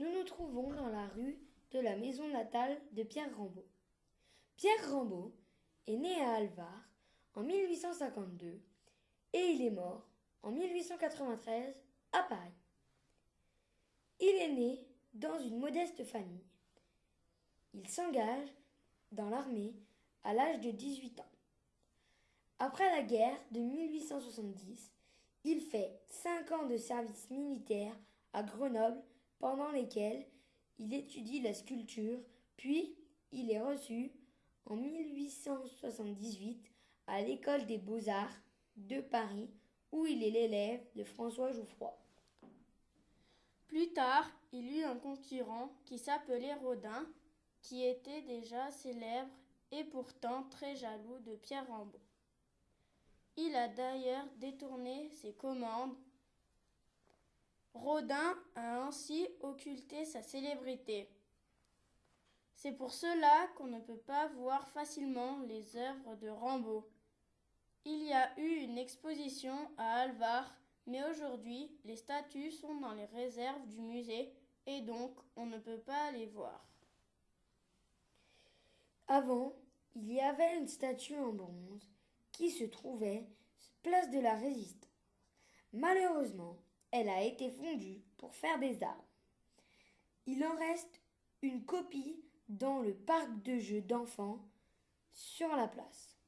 nous nous trouvons dans la rue de la maison natale de Pierre Rambaud. Pierre Rambaud est né à Alvar en 1852 et il est mort en 1893 à Paris. Il est né dans une modeste famille. Il s'engage dans l'armée à l'âge de 18 ans. Après la guerre de 1870, il fait cinq ans de service militaire à Grenoble pendant lesquels il étudie la sculpture, puis il est reçu en 1878 à l'école des beaux-arts de Paris où il est l'élève de François Jouffroy. Plus tard, il eut un concurrent qui s'appelait Rodin, qui était déjà célèbre et pourtant très jaloux de Pierre Rambaud. Il a d'ailleurs détourné ses commandes. Rodin a ainsi occulté sa célébrité. C'est pour cela qu'on ne peut pas voir facilement les œuvres de Rambaud. Il y a eu une exposition à Alvar, mais aujourd'hui les statues sont dans les réserves du musée et donc on ne peut pas les voir. Avant, il y avait une statue en bronze qui se trouvait place de la Résistance. Malheureusement, elle a été fondue pour faire des armes. Il en reste une copie dans le parc de jeux d'enfants sur la place.